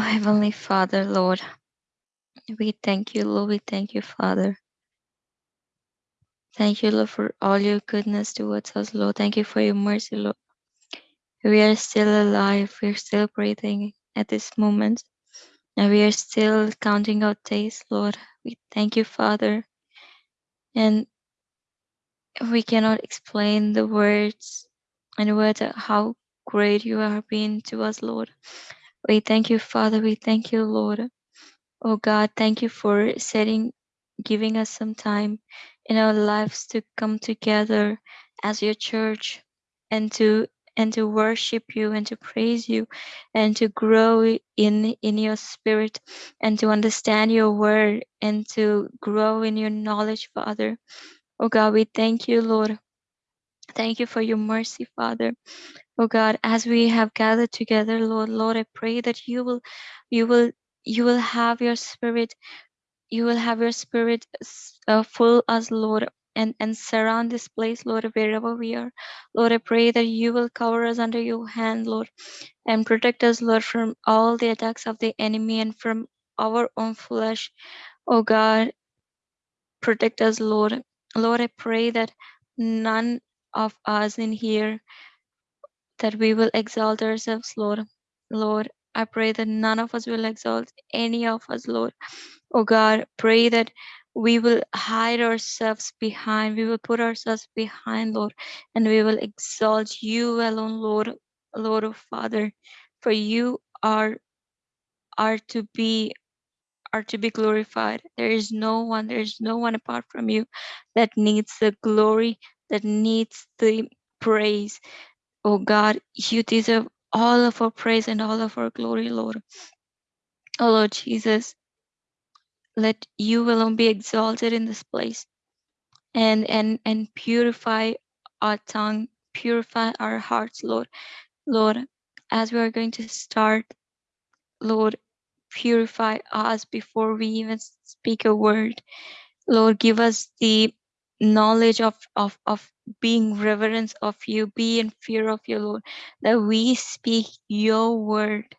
Oh, Heavenly Father, Lord, we thank you, Lord. We thank you, Father. Thank you, Lord, for all your goodness towards us, Lord. Thank you for your mercy, Lord. We are still alive. We're still breathing at this moment. And we are still counting out days, Lord. We thank you, Father. And we cannot explain the words and words how great you are being to us, Lord. We thank you, Father. We thank you, Lord. Oh God, thank you for setting, giving us some time in our lives to come together as your church and to and to worship you and to praise you and to grow in in your spirit and to understand your word and to grow in your knowledge, Father. Oh God, we thank you, Lord. Thank you for your mercy, Father. Oh God, as we have gathered together, Lord, Lord, I pray that you will, you will, you will have your spirit, you will have your spirit uh, full us, Lord, and and surround this place, Lord, wherever we are. Lord, I pray that you will cover us under your hand, Lord, and protect us, Lord, from all the attacks of the enemy and from our own flesh. Oh God, protect us, Lord. Lord, I pray that none of us in here that we will exalt ourselves, Lord. Lord, I pray that none of us will exalt any of us, Lord. Oh God, pray that we will hide ourselves behind, we will put ourselves behind, Lord, and we will exalt you alone, Lord, Lord of Father, for you are are to be are to be glorified. There is no one, there is no one apart from you that needs the glory, that needs the praise. Oh God, you deserve all of our praise and all of our glory, Lord. Oh Lord Jesus, let you alone be exalted in this place and and and purify our tongue, purify our hearts, Lord. Lord, as we are going to start, Lord, purify us before we even speak a word. Lord, give us the knowledge of, of, of being reverence of you, be in fear of you, Lord, that we speak your word,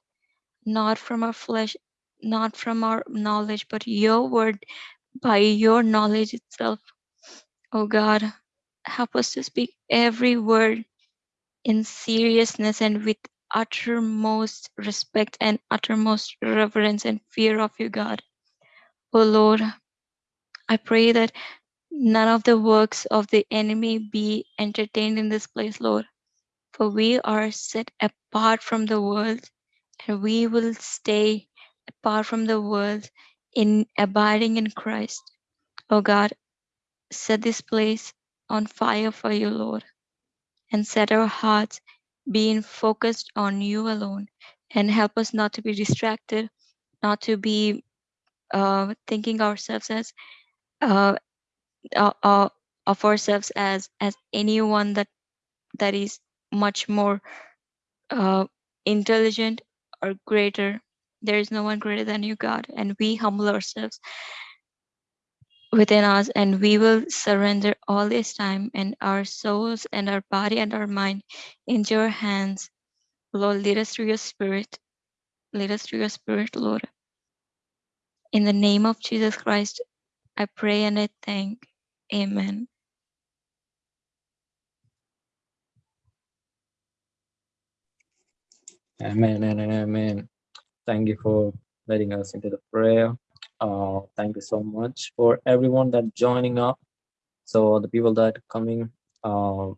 not from our flesh, not from our knowledge, but your word by your knowledge itself. Oh God, help us to speak every word in seriousness and with uttermost respect and uttermost reverence and fear of you, God. Oh Lord, I pray that none of the works of the enemy be entertained in this place, Lord. For we are set apart from the world and we will stay apart from the world in abiding in Christ. Oh God, set this place on fire for you, Lord, and set our hearts being focused on you alone and help us not to be distracted, not to be uh, thinking ourselves as uh, uh, uh, of ourselves as as anyone that that is much more uh, intelligent or greater. There is no one greater than you, God, and we humble ourselves within us, and we will surrender all this time and our souls and our body and our mind into your hands. Lord, lead us through your Spirit. Lead us through your Spirit, Lord. In the name of Jesus Christ, I pray and I thank. Amen. Amen and amen. Thank you for letting us into the prayer. Uh, thank you so much for everyone that joining up. So the people that coming, uh,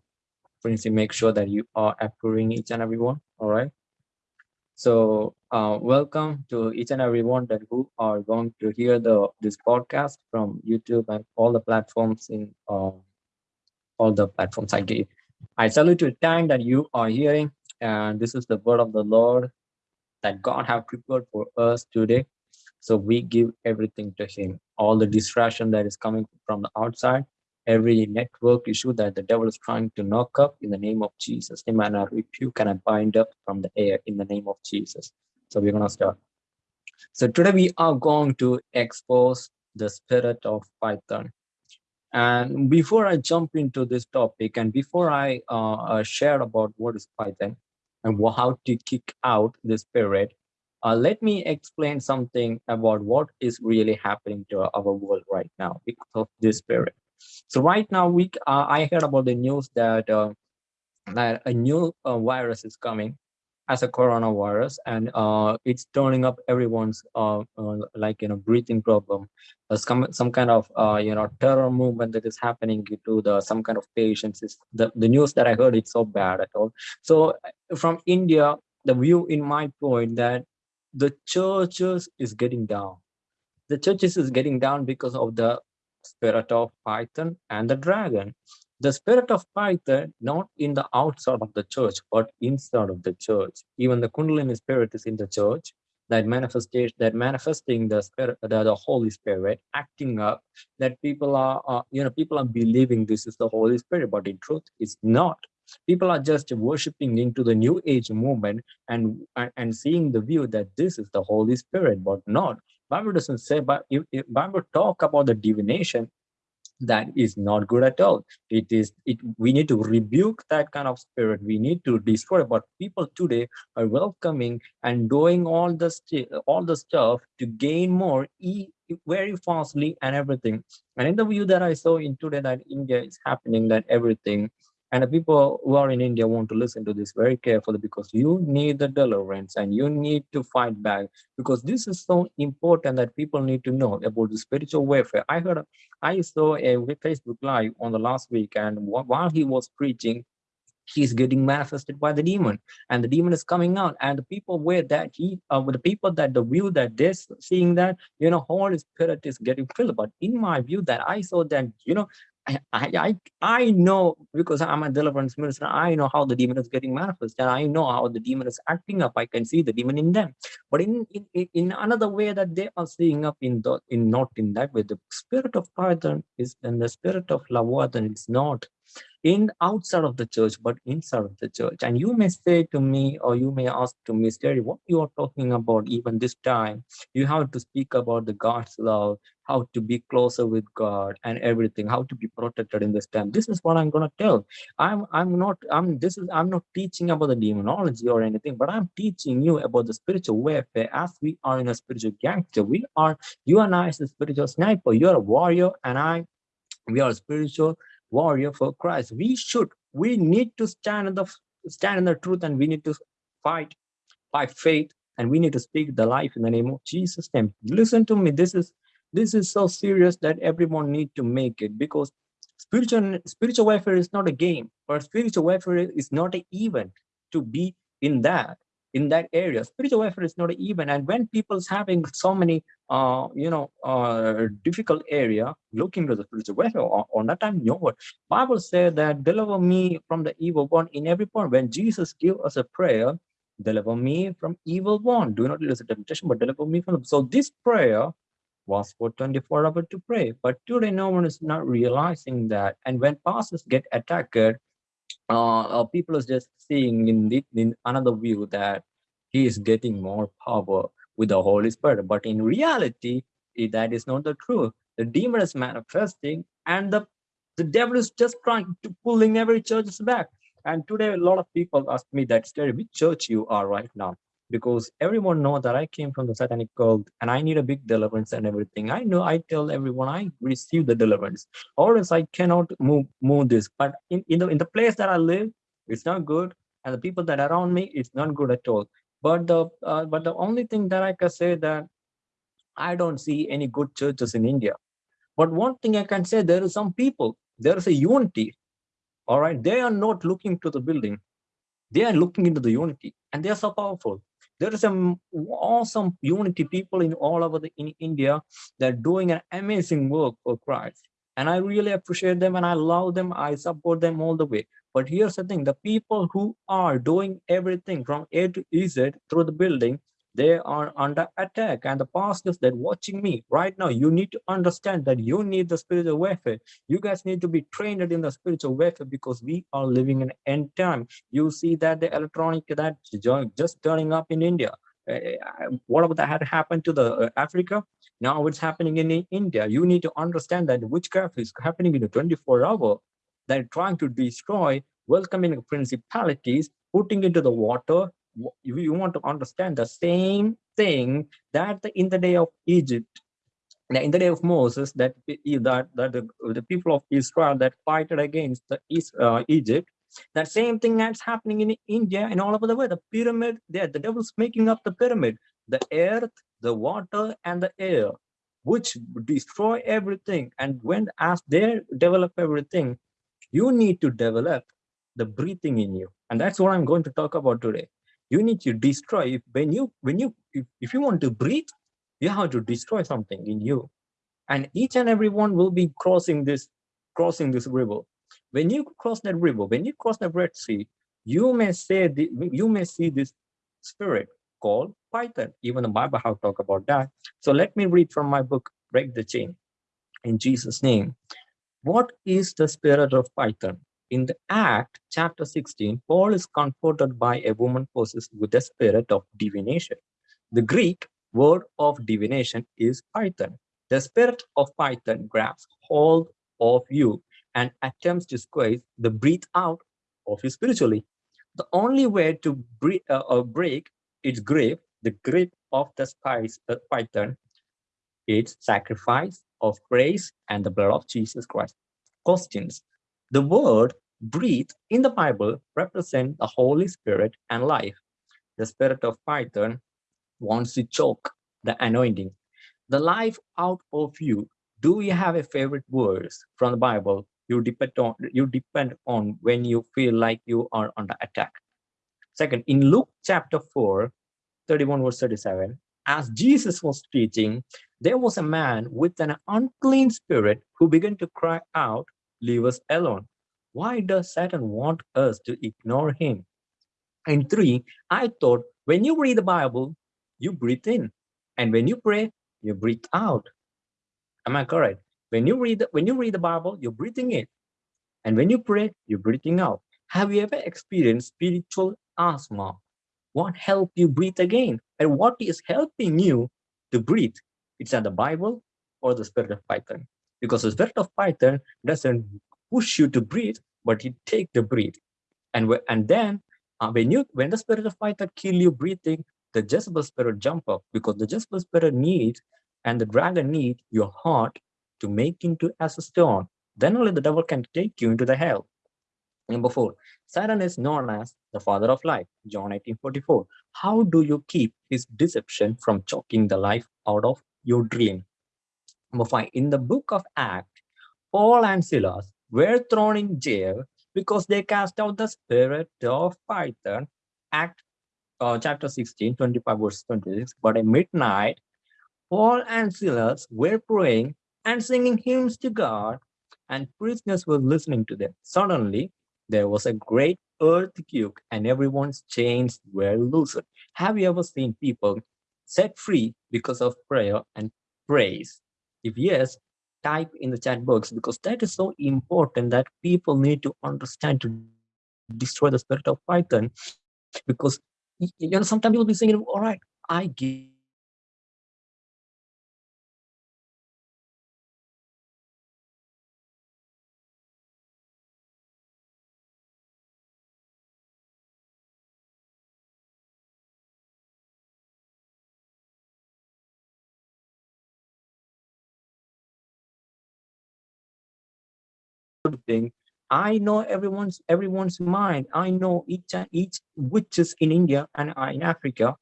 please make sure that you are approving each and every one. All right. So uh, welcome to each and everyone that who are going to hear the this podcast from YouTube and all the platforms in uh, all the platforms I gave. I salute you time that you are hearing, and this is the word of the Lord that God have prepared for us today. So we give everything to Him. All the distraction that is coming from the outside, every network issue that the devil is trying to knock up in the name of Jesus. Amen. I rebuke and I bind up from the air in the name of Jesus. So we're gonna start. So today we are going to expose the spirit of Python. And before I jump into this topic, and before I uh, uh, share about what is Python and how to kick out the spirit, uh, let me explain something about what is really happening to our world right now because of this spirit. So right now, we uh, I heard about the news that uh, that a new uh, virus is coming as a coronavirus and uh, it's turning up everyone's uh, uh, like you know breathing problem. There's some some kind of you know terror movement that is happening to the some kind of patients is the, the news that i heard it's so bad at all. So from india the view in my point that the churches is getting down. The churches is getting down because of the spirit of python and the dragon the spirit of Python, not in the outside of the church, but inside of the church. Even the Kundalini spirit is in the church. That manifestation, that manifesting the spirit, the, the Holy Spirit, acting up. That people are, uh, you know, people are believing this is the Holy Spirit, but in truth, it's not. People are just worshiping into the New Age movement and and seeing the view that this is the Holy Spirit, but not. Bible doesn't say, but if, if Bible talk about the divination, that is not good at all. It is it we need to rebuke that kind of spirit. We need to destroy but people today are welcoming and doing all the all the stuff to gain more e very fastly and everything. And in the view that i saw in today that india is happening that everything and the people who are in India want to listen to this very carefully because you need the deliverance and you need to fight back because this is so important that people need to know about the spiritual warfare. I heard, I saw a Facebook live on the last week, and while he was preaching, he's getting manifested by the demon and the demon is coming out and the people where that he uh, the people that the view that they're seeing that you know holy spirit is getting filled but in my view that i saw that you know I, I I know because I'm a deliverance minister. I know how the demon is getting manifest, and I know how the demon is acting up. I can see the demon in them, but in in, in another way that they are seeing up in the in not in that way. The spirit of Python is and the spirit of Leviathan it's not in outside of the church, but inside of the church. And you may say to me, or you may ask to me, Terry, what you are talking about even this time? You have to speak about the God's love, how to be closer with God and everything, how to be protected in this time. This is what I'm gonna tell. I'm I'm not I'm this is I'm not teaching about the demonology or anything, but I'm teaching you about the spiritual warfare as we are in a spiritual gangster. We are you and I is a spiritual sniper. You're a warrior and I we are spiritual warrior for Christ. We should, we need to stand in the stand in the truth and we need to fight by faith and we need to speak the life in the name of Jesus name. Listen to me. This is this is so serious that everyone need to make it because spiritual spiritual warfare is not a game or spiritual warfare is not an event to be in that in that area. Spiritual warfare is not even. And when people's having so many, uh, you know, uh, difficult area looking to the spiritual warfare, on, on that time, you know what? Bible said that deliver me from the evil one in every point. When Jesus give us a prayer, deliver me from evil one. Do not lose the temptation, but deliver me from. So this prayer was for 24 hours to pray. But today, no one is not realizing that. And when pastors get attacked, uh, uh, people are just seeing in, the, in another view that he is getting more power with the Holy Spirit. But in reality, that is not the truth. The demon is manifesting and the, the devil is just trying to pulling every church back. And today, a lot of people ask me that, Terry, which church you are right now? Because everyone know that I came from the satanic cult and I need a big deliverance and everything. I know I tell everyone I receive the deliverance, or else I cannot move move this. But in, in the in the place that I live, it's not good. And the people that are around me, it's not good at all. But the uh, but the only thing that I can say that I don't see any good churches in India. But one thing I can say, there is some people, there is a unity. All right, they are not looking to the building. They are looking into the unity, and they are so powerful. There is some awesome unity people in all over the, in India that are doing an amazing work for Christ. And I really appreciate them and I love them. I support them all the way. But here's the thing, the people who are doing everything from A to Z through the building, they are under attack. And the pastors that watching me right now, you need to understand that you need the spiritual warfare. You guys need to be trained in the spiritual warfare because we are living in end time. You see that the electronic that just turning up in India. Uh, what that had happened to the uh, Africa? Now it's happening in India. You need to understand that witchcraft is happening in a 24 hour they're trying to destroy welcoming principalities, putting into the water, you want to understand the same thing that in the day of Egypt, in the day of Moses, that that, that the, the people of Israel that fighted against the uh, Egypt, that same thing that's happening in India and all over the world. The pyramid, there, the devil's making up the pyramid, the earth, the water, and the air, which destroy everything. And when as they develop everything, you need to develop the breathing in you. And that's what I'm going to talk about today you need to destroy if when you when you if, if you want to breathe you have to destroy something in you. And each and every one will be crossing this crossing this river. When you cross that river when you cross the red sea you may say the, you may see this spirit called python. Even the bible have talked about that. So let me read from my book break the chain in jesus name. What is the spirit of python in the Act, chapter 16, Paul is confronted by a woman possessed with the spirit of divination. The Greek word of divination is Python. The spirit of Python grabs hold of you and attempts to squeeze the breath out of you spiritually. The only way to breathe, uh, uh, break its grip, the grip of the spice, uh, Python, its sacrifice of praise and the blood of Jesus Christ. Questions. The word breathe in the Bible represent the Holy Spirit and life. The spirit of Python wants to choke the anointing. The life out of you. Do you have a favorite verse from the Bible you depend on you depend on when you feel like you are under attack? Second, in Luke chapter 4, 31 verse 37, as Jesus was teaching, there was a man with an unclean spirit who began to cry out, Leave us alone. Why does Satan want us to ignore him? And three, I thought when you read the Bible, you breathe in. And when you pray, you breathe out. Am I correct? When you read when you read the Bible, you're breathing in. And when you pray, you're breathing out. Have you ever experienced spiritual asthma? What helped you breathe again? And what is helping you to breathe? It's either the Bible or the spirit of Python. Because the spirit of Python doesn't push you to breathe, but you take the breath. And, and then uh, when you when the spirit of Python kill you breathing, the Jezebel spirit jump up because the Jezebel spirit needs and the dragon need your heart to make into as a stone. Then only the devil can take you into the hell. Number four, Satan is known as the father of life, John 18 44. How do you keep his deception from choking the life out of your dream? Number five, in the book of Acts, Paul and Silas were thrown in jail because they cast out the spirit of Python. Act uh, chapter 16, 25 verse 26. But at midnight, Paul and Silas were praying and singing hymns to God, and prisoners were listening to them. Suddenly, there was a great earthquake, and everyone's chains were loosened. Have you ever seen people set free because of prayer and praise? If yes, type in the chat box because that is so important that people need to understand to destroy the spirit of Python because you know sometimes people be saying all right I give thing. I know everyone's everyone's mind. I know each each witches in india and in africa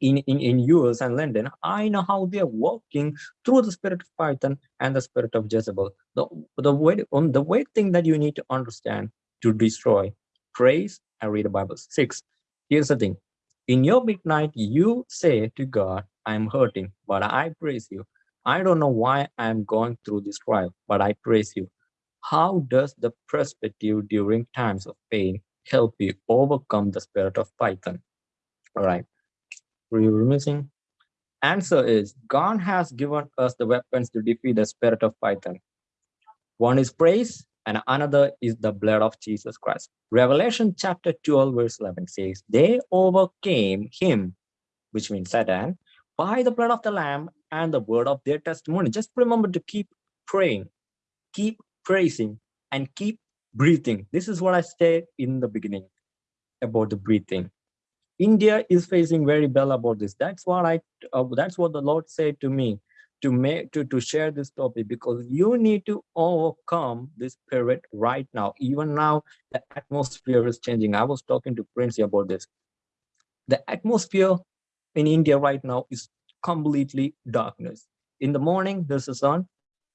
in, in in us and london. I know how they're working through the spirit of python and the spirit of jezebel. The the way on the way thing that you need to understand to destroy praise and read the bible. Six here's the thing. In your midnight you say to god i'm hurting but i praise you. I don't know why i'm going through this trial but i praise you how does the perspective during times of pain help you overcome the spirit of Python? All right. Were you missing? Answer is God has given us the weapons to defeat the spirit of Python. One is praise and another is the blood of Jesus Christ. Revelation chapter 12 verse 11 says, they overcame him, which means Satan, by the blood of the lamb and the word of their testimony. Just remember to keep praying, keep praising and keep breathing. This is what I said in the beginning about the breathing. India is facing very well about this. That's what I. Uh, that's what the Lord said to me to make to to share this topic because you need to overcome this spirit right now. Even now, the atmosphere is changing. I was talking to Prince about this. The atmosphere in India right now is completely darkness. In the morning, there's the sun,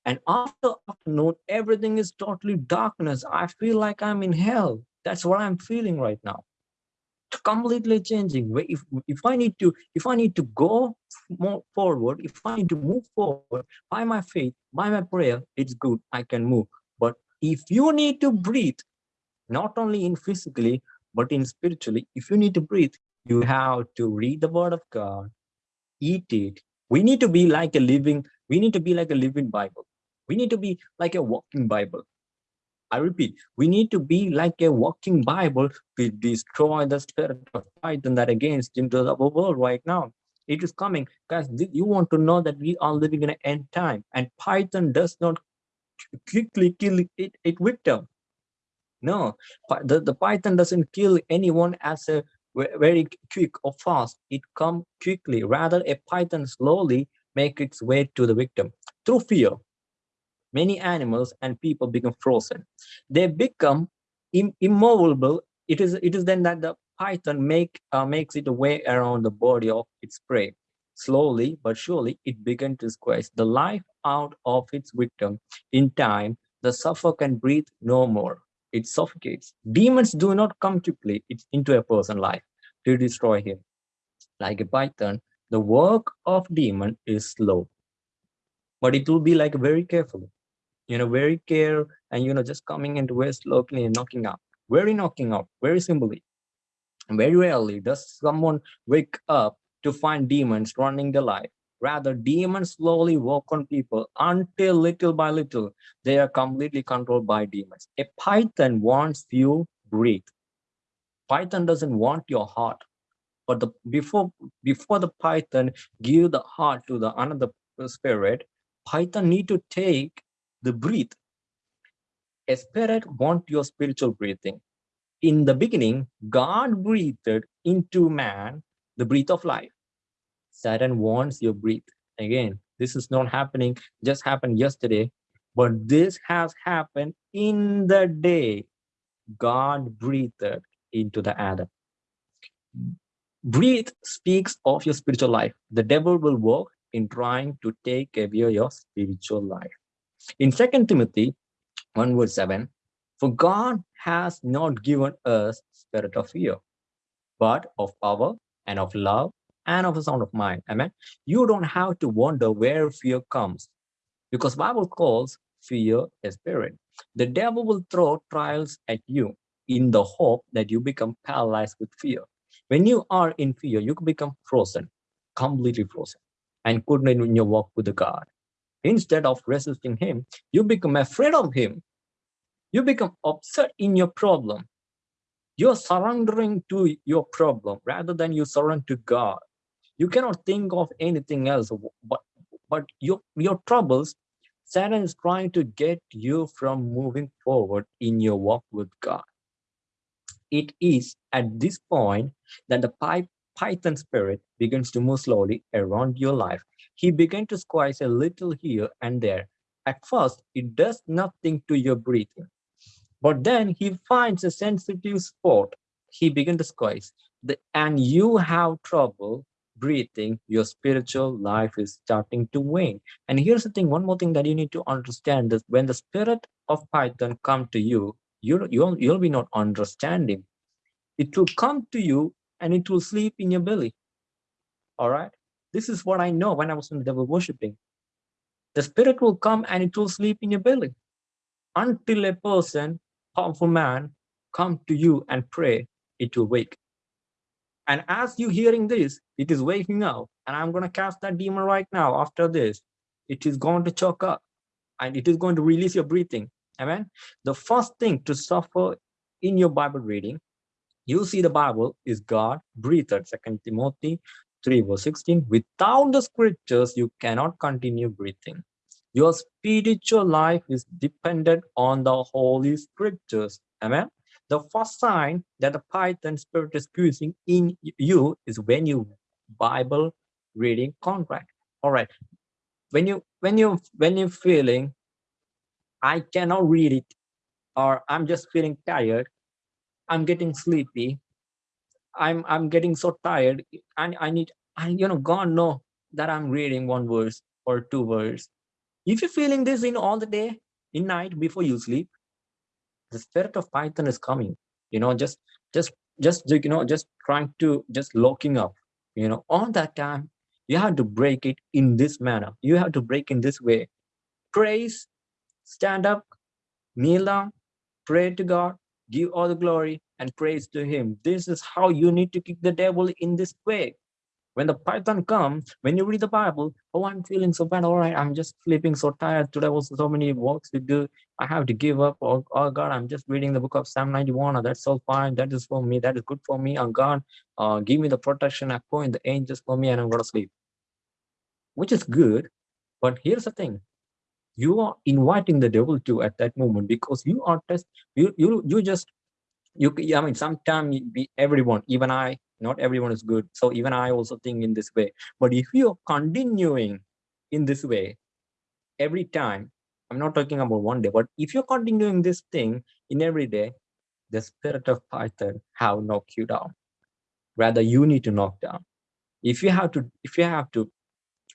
and after afternoon, everything is totally darkness. I feel like I'm in hell. That's what I'm feeling right now. Completely changing. If if i need to if i need to go more forward if i need to move forward by my faith by my prayer it's good. I can move. But if you need to breathe not only in physically but in spiritually if you need to breathe you have to read the word of god eat it. We need to be like a living we need to be like a living bible we need to be like a walking bible I repeat, we need to be like a walking Bible to destroy the spirit of Python that against into the world right now. It is coming because you want to know that we are living in an end time and Python does not quickly kill it, it victim. No, the, the Python doesn't kill anyone as a very quick or fast. It come quickly. Rather, a Python slowly make its way to the victim through fear many animals and people become frozen. They become Im immovable. It is it is then that the python make uh, makes it way around the body of its prey. Slowly but surely, it begins to squeeze the life out of its victim. In time, the sufferer can breathe no more. It suffocates. Demons do not come quickly into a person's life to destroy him. Like a python, the work of demon is slow, but it will be like very careful you know, very care and, you know, just coming into very slowly and knocking out, very knocking out, very simply. Very rarely does someone wake up to find demons running the life. Rather, demons slowly work on people until little by little, they are completely controlled by demons. A python wants you breathe. Python doesn't want your heart. But the before before the python give the heart to the another spirit, python need to take the breathe. A spirit wants your spiritual breathing. In the beginning, God breathed into man the breath of life. Satan wants your breath. Again, this is not happening, just happened yesterday, but this has happened in the day God breathed into the Adam. Breathe speaks of your spiritual life. The devil will work in trying to take away your spiritual life. In Second Timothy 1 verse 7, for God has not given us spirit of fear, but of power and of love and of a sound of mind. Amen. You don't have to wonder where fear comes because Bible calls fear a spirit. The devil will throw trials at you in the hope that you become paralyzed with fear. When you are in fear, you become frozen, completely frozen, and couldn't in your walk with the God. Instead of resisting him, you become afraid of him. You become upset in your problem. You're surrendering to your problem rather than you surrender to God. You cannot think of anything else but, but your, your troubles. Satan is trying to get you from moving forward in your walk with God. It is at this point that the pipe Python spirit begins to move slowly around your life. He began to squeeze a little here and there. At first, it does nothing to your breathing. But then he finds a sensitive spot. He begins to squeeze. The, and you have trouble breathing, your spiritual life is starting to wane. And here's the thing, one more thing that you need to understand is when the spirit of Python come to you, you you'll, you'll be not understanding. It will come to you and it will sleep in your belly. All right. This is what I know when I was in the devil worshiping. The spirit will come and it will sleep in your belly until a person, powerful man, come to you and pray, it will wake. And as you hearing this, it is waking up. And I'm going to cast that demon right now after this. It is going to choke up and it is going to release your breathing. Amen. The first thing to suffer in your Bible reading you see the Bible is God breathed, Second Timothy 3 verse 16. Without the scriptures, you cannot continue breathing. Your spiritual life is dependent on the Holy Scriptures. Amen. The first sign that the Python spirit is squeezing in you is when you Bible reading contract. All right. When you when you when you're feeling I cannot read it, or I'm just feeling tired, I'm getting sleepy, I'm I'm getting so tired, and I need I you know God know that I'm reading one verse or two verse. If you're feeling this in all the day, in night before you sleep, the spirit of Python is coming. You know, just just just you know, just trying to just locking up. You know, all that time you have to break it in this manner. You have to break in this way. Praise, stand up, kneel down, pray to God, give all the glory and praise to Him. This is how you need to kick the devil in this way. When the python comes when you read the bible oh i'm feeling so bad. All right i'm just sleeping so tired today. Was so many works to do. I have to give up. Oh, oh god i'm just reading the book of psalm 91 oh, that's so fine. That is for me. That is good for me. Oh god uh, give me the protection. I point the angels for me and i'm gonna sleep. Which is good but here's the thing you are inviting the devil to at that moment because you are just you you you just you i mean sometimes everyone even i not everyone is good. So even i also think in this way. But if you're continuing in this way every time i'm not talking about one day but if you're continuing this thing in every day the spirit of python have knocked you down. Rather you need to knock down. If you have to if you have to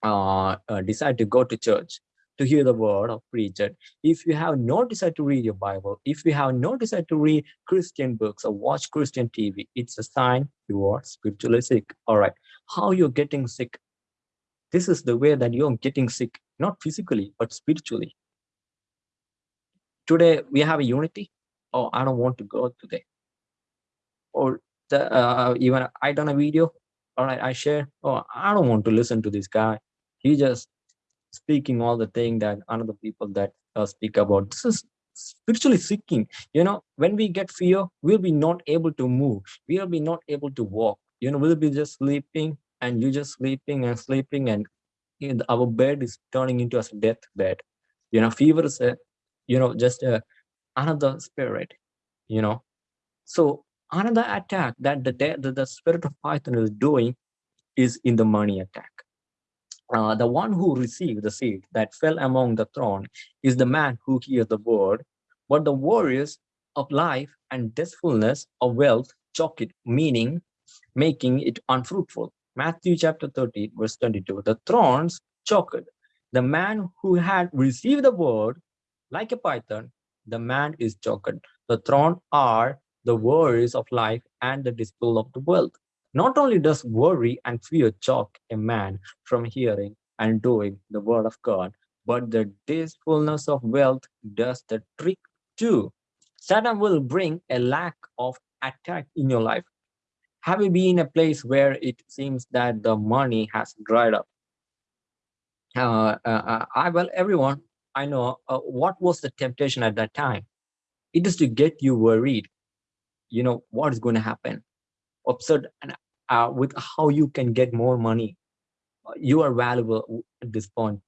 uh, uh, decide to go to church to hear the word of preacher. If you have no desire to read your Bible, if you have no desire to read Christian books or watch Christian TV, it's a sign you are spiritually sick. All right. How you're getting sick? This is the way that you're getting sick, not physically, but spiritually. Today we have a unity. Oh, I don't want to go today. Or the, uh, even I done a video. All right, I share. Oh, I don't want to listen to this guy. He just speaking all the thing that another people that uh, speak about. This is spiritually seeking. You know when we get fear we'll be not able to move. We'll be not able to walk. You know we'll be just sleeping and you just sleeping and sleeping and know, our bed is turning into a death bed. You know fever is a you know just a, another spirit you know. So another attack that the, the the spirit of python is doing is in the money attack uh, the one who received the seed that fell among the thorn is the man who hears the word, but the warriors of life and deathfulness of wealth choke it, meaning making it unfruitful. Matthew chapter 30, verse 22. The thorns choked. The man who had received the word, like a python, the man is choked. The thorn are the worries of life and the display of the wealth. Not only does worry and fear choke a man from hearing and doing the word of God, but the deceitfulness of wealth does the trick too. Satan will bring a lack of attack in your life. Have you been in a place where it seems that the money has dried up? Uh, uh, uh I well, everyone I know. Uh, what was the temptation at that time? It is to get you worried. You know what is going to happen absurd and uh, with how you can get more money you are valuable at this point.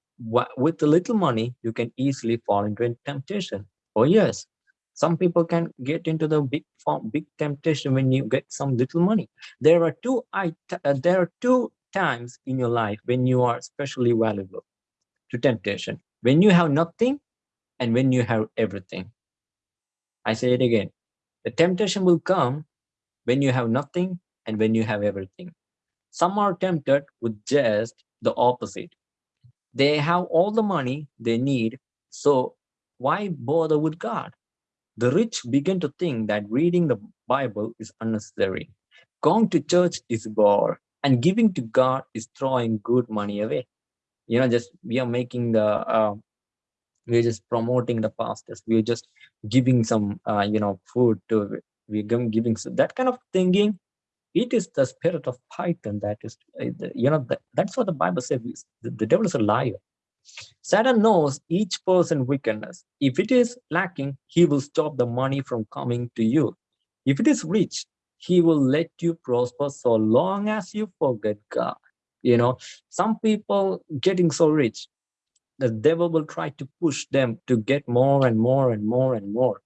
With a little money you can easily fall into a temptation. Oh yes. Some people can get into the big form big temptation when you get some little money. There are two I, uh, there are two times in your life when you are especially valuable to temptation. When you have nothing and when you have everything. I say it again. The temptation will come when you have nothing and when you have everything. Some are tempted with just the opposite. They have all the money they need, so why bother with God? The rich begin to think that reading the Bible is unnecessary. Going to church is bore, and giving to God is throwing good money away. You know, just we are making the uh, we're just promoting the pastors. We're just giving some, uh, you know, food to we're giving so that kind of thinking it is the spirit of python that is uh, you know that's what the bible says the, the devil is a liar. Satan knows each person wickedness. If it is lacking he will stop the money from coming to you. If it is rich he will let you prosper so long as you forget god. You know some people getting so rich the devil will try to push them to get more and more and more and more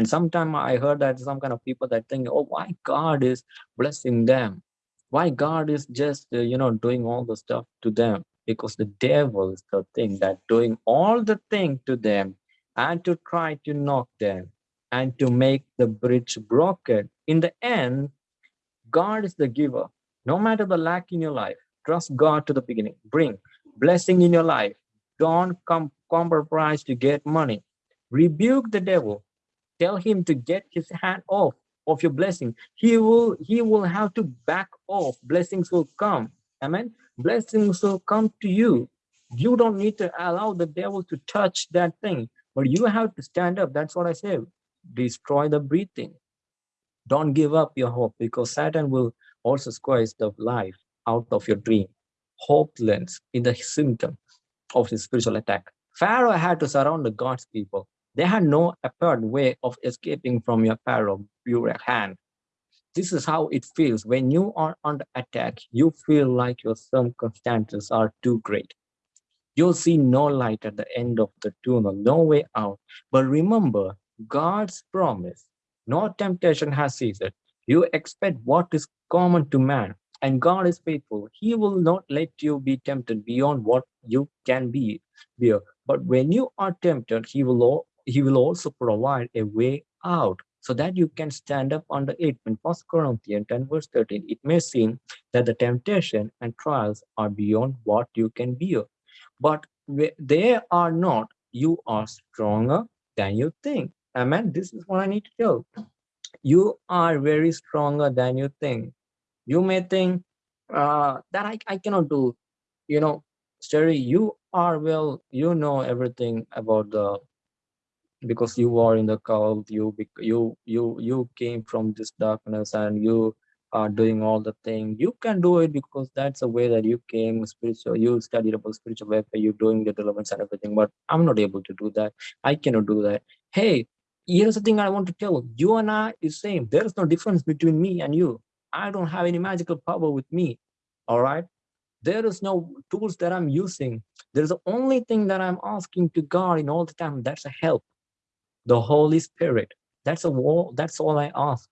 And sometime I heard that some kind of people that think, oh, why God is blessing them? Why God is just, uh, you know, doing all the stuff to them? Because the devil is the thing that doing all the thing to them and to try to knock them and to make the bridge broken. In the end, God is the giver. No matter the lack in your life, trust God to the beginning. Bring blessing in your life. Don't come compromise to get money. Rebuke the devil. Tell him to get his hand off of your blessing. He will he will have to back off. Blessings will come. Amen. Blessings will come to you. You don't need to allow the devil to touch that thing, but you have to stand up. That's what I say. Destroy the breathing. Don't give up your hope because Satan will also squeeze the life out of your dream. Hopeless in the symptom of his spiritual attack. Pharaoh had to surround the God's people. They had no apparent way of escaping from your Pharaoh pure hand. This is how it feels when you are under attack. You feel like your circumstances are too great. You'll see no light at the end of the tunnel, no way out. But remember God's promise. No temptation has ceased. You expect what is common to man, and God is faithful. He will not let you be tempted beyond what you can be bear. But when you are tempted, he will he will also provide a way out so that you can stand up under it. In 1 Corinthians 10 verse 13, it may seem that the temptation and trials are beyond what you can bear. But they are not. You are stronger than you think. Amen. This is what I need to tell. You are very stronger than you think. You may think uh, that I, I cannot do, you know, Sterry, you are well, you know everything about the because you are in the cult, you you you you came from this darkness and you are doing all the thing. You can do it because that's the way that you came spiritual. You studied about spiritual warfare. You're doing the deliverance and everything. But I'm not able to do that. I cannot do that. Hey, here's the thing I want to tell you and I is same. There is no difference between me and you. I don't have any magical power with me. All right. There is no tools that I'm using. There's the only thing that I'm asking to God in all the time. That's a help. The Holy Spirit. That's a wall. That's all I ask.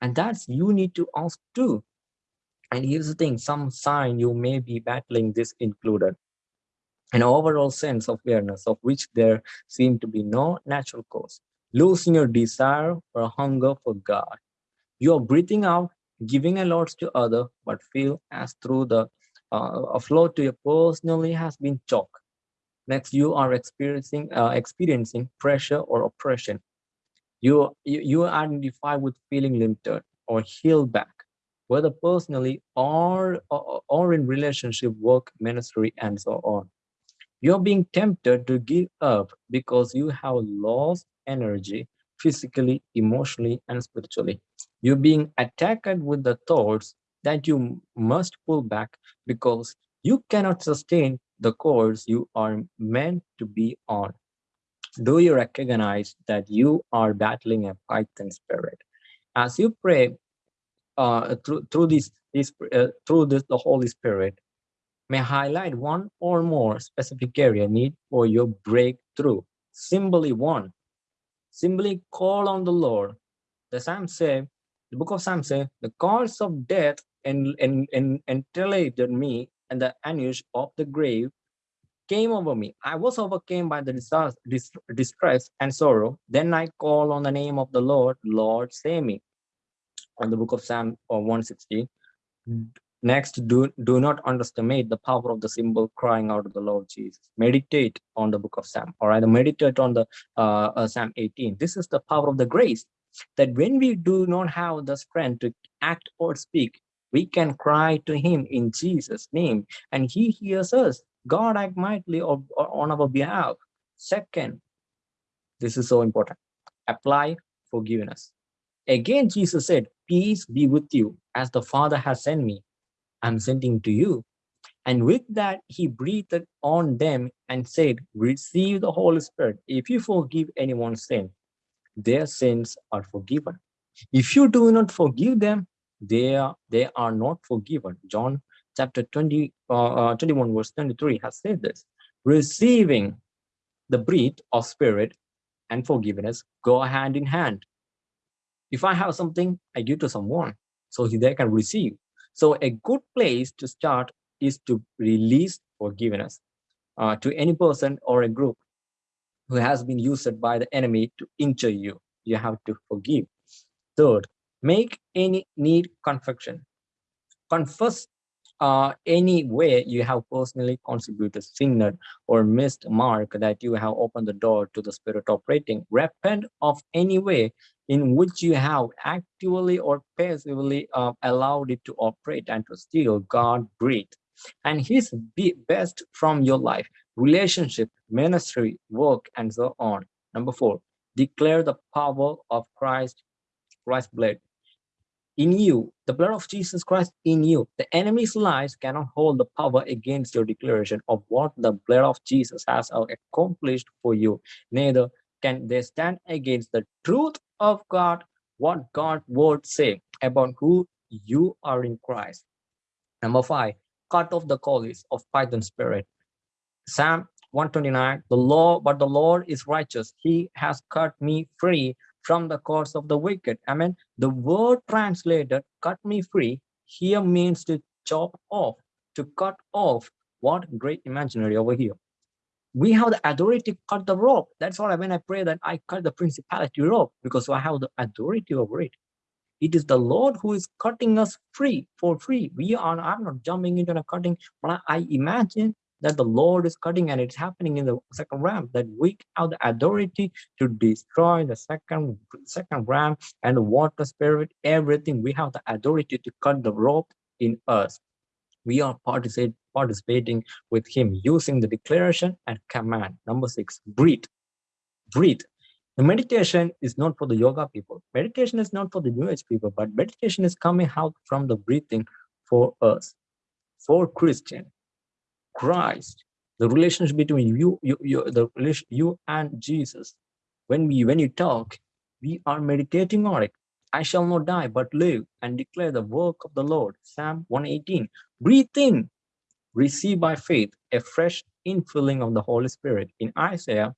And that's you need to ask too. And here's the thing, some sign you may be battling this included. An overall sense of awareness of which there seem to be no natural cause. Losing your desire or hunger for God. You're breathing out, giving a lot to other, but feel as through the uh, a flow to you personally has been choked. Next, you are experiencing uh, experiencing pressure or oppression. You, you you identify with feeling limited or held back, whether personally or, or or in relationship, work, ministry, and so on. You're being tempted to give up because you have lost energy physically, emotionally, and spiritually. You're being attacked with the thoughts that you must pull back because you cannot sustain the course you are meant to be on. Do you recognize that you are battling a python spirit? As you pray uh, through through this, this uh, through this the Holy Spirit, may highlight one or more specific area need for your breakthrough. Simply one. Simply call on the Lord. The Psalm say, the book of Psalm say, the cause of death and and and entillated me and the anguish of the grave came over me. I was overcome by the distress and sorrow. Then I call on the name of the Lord, Lord, save me. On the book of Psalm uh, 160. Next, do, do not underestimate the power of the symbol crying out to the Lord Jesus. Meditate on the book of Psalm, all right? Meditate on the uh, uh, Psalm 18. This is the power of the grace that when we do not have the strength to act or speak, we can cry to him in Jesus' name and he hears us. God act mightily on our behalf. Second, this is so important, apply forgiveness. Again, Jesus said, peace be with you as the Father has sent me. I'm sending to you. And with that, he breathed on them and said, receive the Holy Spirit. If you forgive anyone's sin, their sins are forgiven. If you do not forgive them, they are they are not forgiven john chapter 20 uh, uh, 21 verse 23 has said this receiving the breath of spirit and forgiveness go hand in hand. If I have something, I give to someone so they can receive. So a good place to start is to release forgiveness uh, to any person or a group who has been used by the enemy to injure you. You have to forgive. Third, make any need confession. Confess uh, any way you have personally contributed, sinned, or missed mark that you have opened the door to the spirit operating. Repent of any way in which you have actively or passively uh, allowed it to operate and to steal God breathe and his best from your life, relationship, ministry, work, and so on. Number four, declare the power of Christ, Christ's blood in you, the blood of Jesus Christ in you. The enemy's lies cannot hold the power against your declaration of what the blood of Jesus has accomplished for you. Neither can they stand against the truth of God, what God's word say about who you are in Christ. Number five, cut off the collies of Python spirit. Psalm 129, the law, but the Lord is righteous. He has cut me free from the course of the wicked. I mean, the word translated, cut me free, here means to chop off, to cut off. What great imaginary over here. We have the authority to cut the rope. That's why when I pray that I cut the principality rope, because I have the authority over it. It is the Lord who is cutting us free for free. We are, I'm not jumping into a cutting, but I imagine that the Lord is cutting and it's happening in the second ram, that we have the authority to destroy the second, second ram and the water spirit, everything. We have the authority to cut the rope in us. We are participate, participating with him using the declaration and command. Number six, breathe. Breathe. The meditation is not for the yoga people. Meditation is not for the New Age people, but meditation is coming out from the breathing for us, for Christian, Christ, the relationship between you, you, you, the relation, you and Jesus. When we, when you talk, we are meditating on it. I shall not die, but live and declare the work of the Lord. Psalm 118. Breathe in, receive by faith a fresh infilling of the Holy Spirit. In Isaiah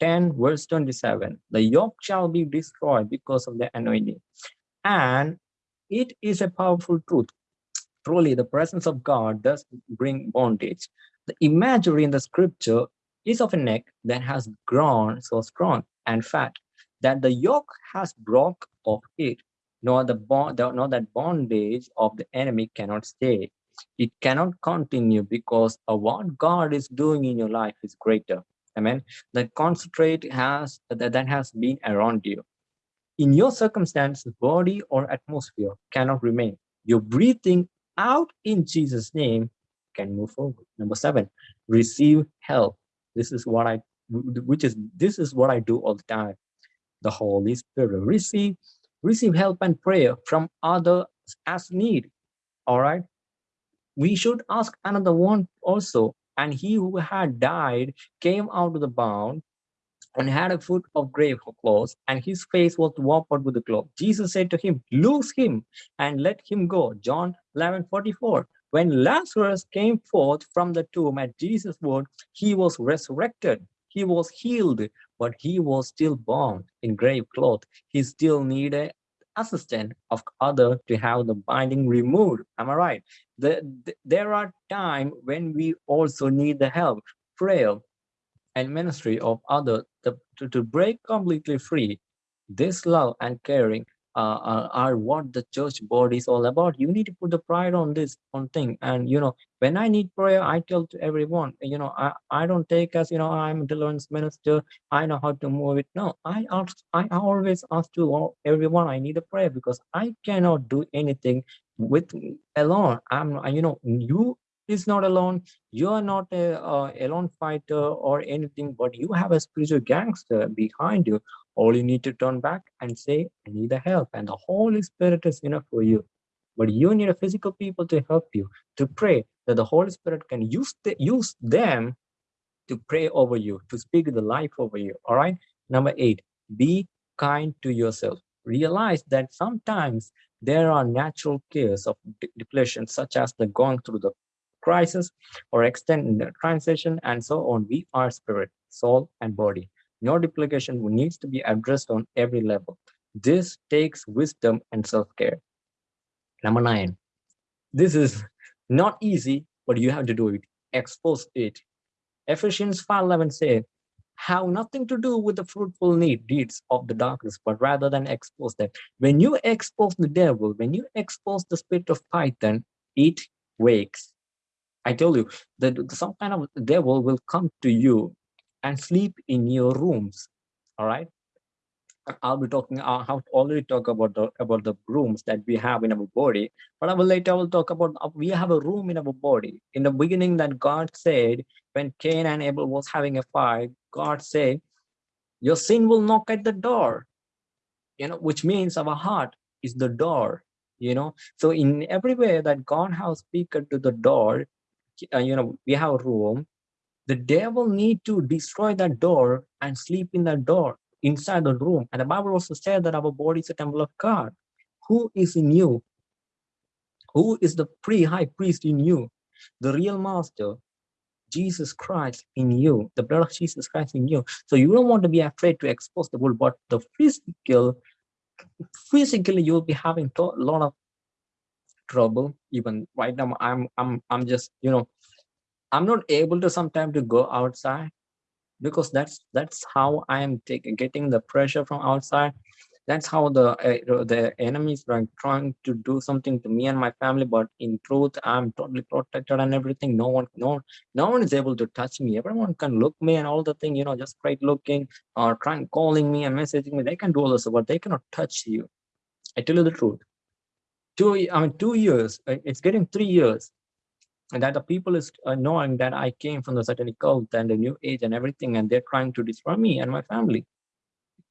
10 verse 27 the yoke shall be destroyed because of the anointing and it is a powerful truth truly the presence of god does bring bondage the imagery in the scripture is of a neck that has grown so strong and fat that the yoke has broke off it nor the bond nor that bondage of the enemy cannot stay it cannot continue because of what god is doing in your life is greater Amen. The concentrate has that, that has been around you. In your circumstance, body or atmosphere cannot remain. Your breathing out in Jesus' name can move forward. Number seven, receive help. This is what I, which is this is what I do all the time. The Holy Spirit receive, receive help and prayer from others as need. All right. We should ask another one also and he who had died came out of the bound and had a foot of grave clothes, and his face was wiped with the cloth. Jesus said to him, Loose him and let him go. John 11 44. When Lazarus came forth from the tomb at Jesus' word, he was resurrected. He was healed, but he was still bound in grave cloth. He still needed assistant of other to have the binding removed. Am I right? The, the, there are times when we also need the help, prayer, and ministry of others to, to, to break completely free. This love and caring uh, uh, are what the church body is all about. You need to put the pride on this one thing. And, you know, when I need prayer, I tell to everyone, you know, I, I don't take as, you know, I'm a deliverance minister. I know how to move it. No, I ask, I always ask to all everyone, I need a prayer because I cannot do anything with alone. I'm, you know, you is not alone. You are not a, a alone fighter or anything, but you have a spiritual gangster behind you all you need to turn back and say, I need the help. And the Holy Spirit is enough for you. But you need a physical people to help you, to pray that the Holy Spirit can use, the, use them to pray over you, to speak the life over you. All right. Number eight, be kind to yourself. Realize that sometimes there are natural cares of depletion, such as the going through the crisis or extend extended transition and so on. We are spirit, soul, and body. No duplication needs to be addressed on every level. This takes wisdom and self-care. Number nine, this is not easy, but you have to do it. Expose it. Ephesians 5.11 says, have nothing to do with the fruitful need deeds of the darkness, but rather than expose them. When you expose the devil, when you expose the spirit of Python, it wakes. I tell you that some kind of devil will come to you and sleep in your rooms. All right. I'll be talking. I have already talked about the about the rooms that we have in our body, but I will later I will talk about uh, we have a room in our body. In the beginning, that God said when Cain and Abel was having a fight, God said, "Your sin will knock at the door," you know, which means our heart is the door. You know, so in every way that God has speaker to the door, uh, you know, we have a room. The devil need to destroy that door and sleep in that door inside the room. And the Bible also said that our body is a temple of God. Who is in you? Who is the pre-high priest in you? The real master, Jesus Christ in you, the blood of Jesus Christ in you. So you don't want to be afraid to expose the world, but the physical, physically you'll be having a lot of trouble. Even right now, I'm I'm I'm just you know, I'm not able to sometimes to go outside because that's that's how i am taking getting the pressure from outside. That's how the uh, the enemies are trying to do something to me and my family but in truth i'm totally protected and everything. No one no no one is able to touch me. Everyone can look me and all the thing you know just straight looking or trying calling me and messaging me. They can do all this but they cannot touch you. I tell you the truth two i mean two years uh, it's getting three years and that the people is uh, knowing that I came from the satanic cult and the new age and everything, and they're trying to destroy me and my family.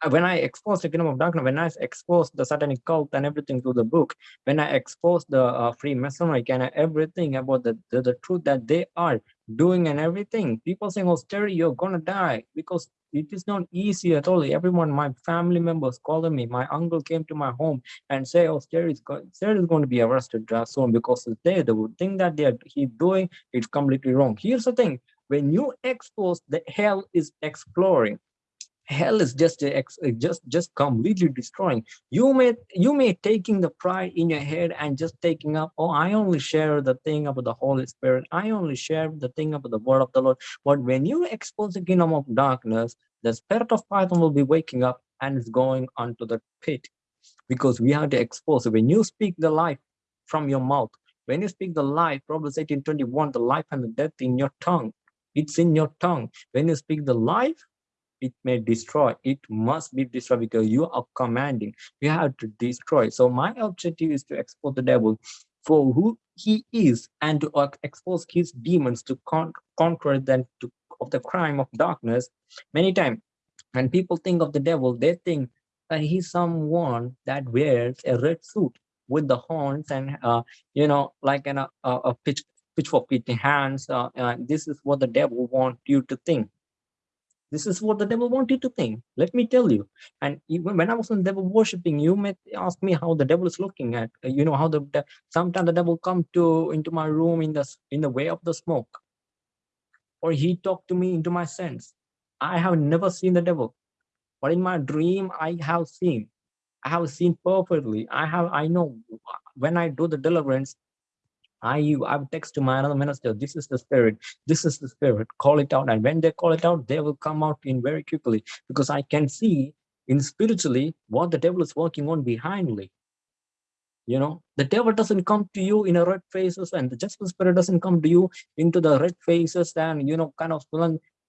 Uh, when I exposed the kingdom of darkness, when I exposed the satanic cult and everything through the book, when I exposed the uh, Freemasonry and everything about the, the, the truth that they are doing and everything, people saying, oh, Terry, you're gonna die because it is not easy at all. Everyone, my family members calling me. My uncle came to my home and say, "Oh, Jerry is, going to be arrested uh, soon because they the thing that they are he doing is completely wrong." Here's the thing: when you expose, the hell is exploring hell is just a, just just completely destroying. You may you may taking the pride in your head and just taking up oh i only share the thing about the holy spirit. I only share the thing about the word of the lord. But when you expose the kingdom of darkness the spirit of python will be waking up and it's going onto the pit. Because we have to expose when you speak the life from your mouth when you speak the life proverbs 18 21 the life and the death in your tongue. It's in your tongue. When you speak the life it may destroy. It must be destroyed because you are commanding. You have to destroy. So my objective is to expose the devil for who he is and to expose his demons to con conquer them to, of the crime of darkness. Many times when people think of the devil they think that he's someone that wears a red suit with the horns and uh, you know like an, uh, a pitch pitchfork in hands. Uh, uh, this is what the devil wants you to think this is what the devil wanted to think. Let me tell you. And even when I was in devil worshiping, you may ask me how the devil is looking at. Uh, you know how the, the sometimes the devil come to into my room in the in the way of the smoke, or he talked to me into my sense. I have never seen the devil, but in my dream I have seen. I have seen perfectly. I have I know when I do the deliverance, I you I would text to my another minister, this is the spirit, this is the spirit, call it out. And when they call it out, they will come out in very quickly because I can see in spiritually what the devil is working on behindly. You know, the devil doesn't come to you in a red faces and the justice spirit doesn't come to you into the red faces and, you know, kind of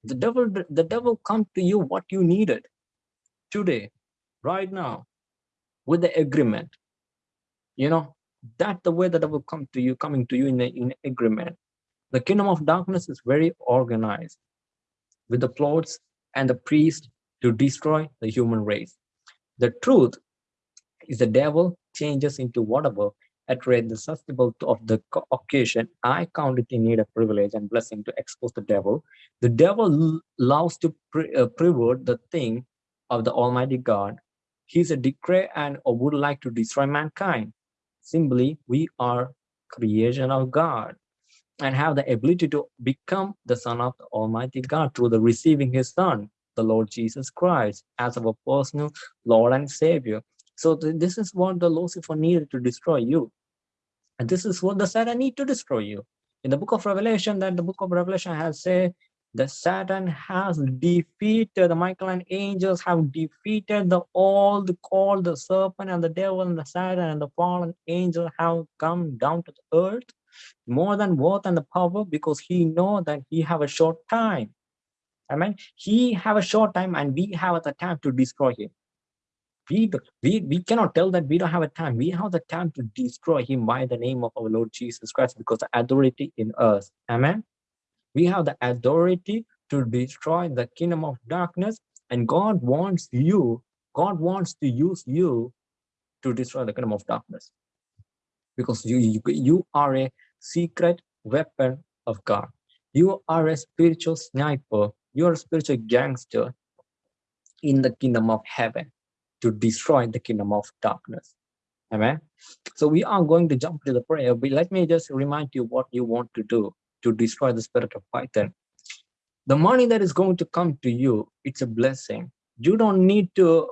the devil, the devil come to you what you needed today, right now, with the agreement. You know, that the way that I will come to you, coming to you in, a, in agreement. The kingdom of darkness is very organized with the plots and the priest to destroy the human race. The truth is the devil changes into whatever at rate the susceptible of the occasion. I count it in need of privilege and blessing to expose the devil. The devil loves to pre uh, pervert the thing of the Almighty God. He's a decree and would like to destroy mankind. Simply, we are creation of God and have the ability to become the son of the Almighty God through the receiving his son. the Lord Jesus Christ as our personal Lord and Savior. So th this is what the Lucifer needed to destroy you. And this is what the Satan need to destroy you. In the book of Revelation, that the book of Revelation has said the Satan has defeated the Michael and angels have defeated the all the called the serpent and the devil and the Satan and the fallen angel have come down to the earth more than worth and the power because he know that he have a short time. I mean, he have a short time and we have the time to destroy him. We, we, we cannot tell that we don't have a time. We have the time to destroy him by the name of our Lord Jesus Christ because the authority in us. Amen we have the authority to destroy the kingdom of darkness and god wants you god wants to use you to destroy the kingdom of darkness. Because you you, you are a secret weapon of god. You are a spiritual sniper. You are a spiritual gangster in the kingdom of heaven to destroy the kingdom of darkness. Amen? So we are going to jump to the prayer. But let me just remind you what you want to do to destroy the spirit of Python. The money that is going to come to you, it's a blessing. You don't need to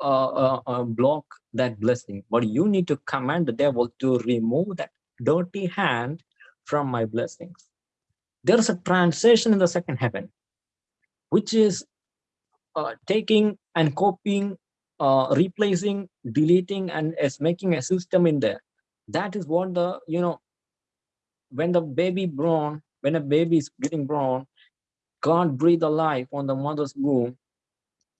uh, uh, uh, block that blessing, but you need to command the devil to remove that dirty hand from my blessings. There's a transition in the second heaven, which is uh, taking and copying, uh, replacing, deleting, and is making a system in there. That is what the, you know, when the baby born, when a baby is getting born, God breathed a life on the mother's womb.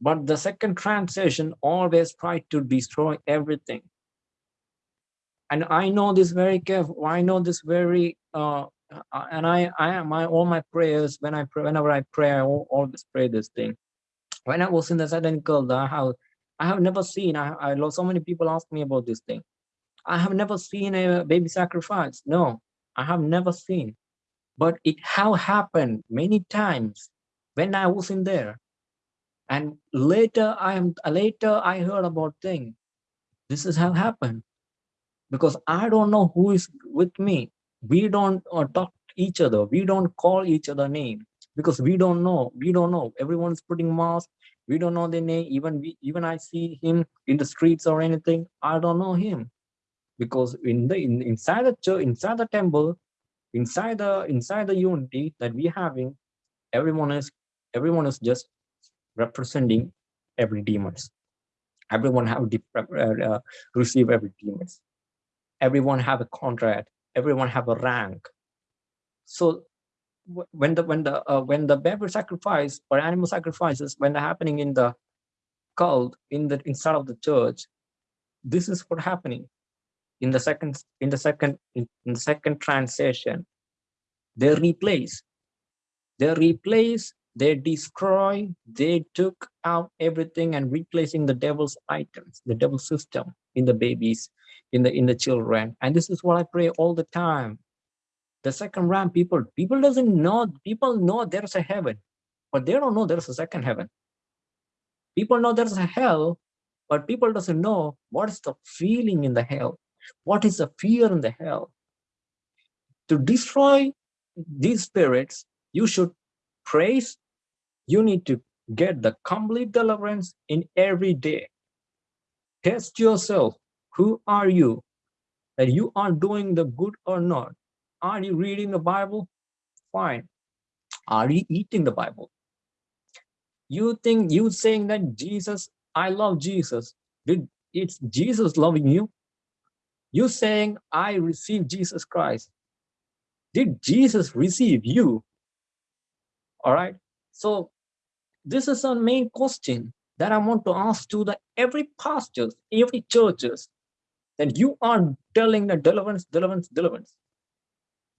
But the second transition always tried to destroy everything. And I know this very careful. I know this very, uh, and I, I am my all my prayers when I pray, whenever I pray, I always pray this thing. When I was in the Saturn cult, I have, I have never seen. I, I so many people ask me about this thing. I have never seen a baby sacrifice. No, I have never seen, but it have happened many times when I was in there. And later I am later I heard about thing. This is how happened because I don't know who is with me. We don't uh, talk each other. We don't call each other name because we don't know. We don't know. Everyone's putting mask. We don't know their name. Even we, even I see him in the streets or anything. I don't know him because in the in, inside the church inside the temple inside the inside the unity that we having everyone is everyone is just representing every demons. Everyone have uh, uh, receive every demons. Everyone have a contract. Everyone have a rank. So when the when the uh, when the baby sacrifice or animal sacrifices when they're happening in the cult in the inside of the church this is what happening in the second in the second in, the second transition they replace they replace they destroy they took out everything and replacing the devil's items the devil system in the babies in the in the children. And this is what i pray all the time. The second round people people doesn't know people know there's a heaven but they don't know there's a second heaven. People know there's a hell but people doesn't know what is the feeling in the hell what is the fear in the hell? To destroy these spirits, you should praise. You need to get the complete deliverance in every day. Test yourself. Who are you? That you are doing the good or not? Are you reading the Bible? Fine. Are you eating the Bible? You think you saying that Jesus, I love Jesus. Did it's Jesus loving you? You saying, I received Jesus Christ. Did Jesus receive you? All right. So this is a main question that I want to ask to the every pastors, every churches, that you are telling the deliverance, deliverance, deliverance.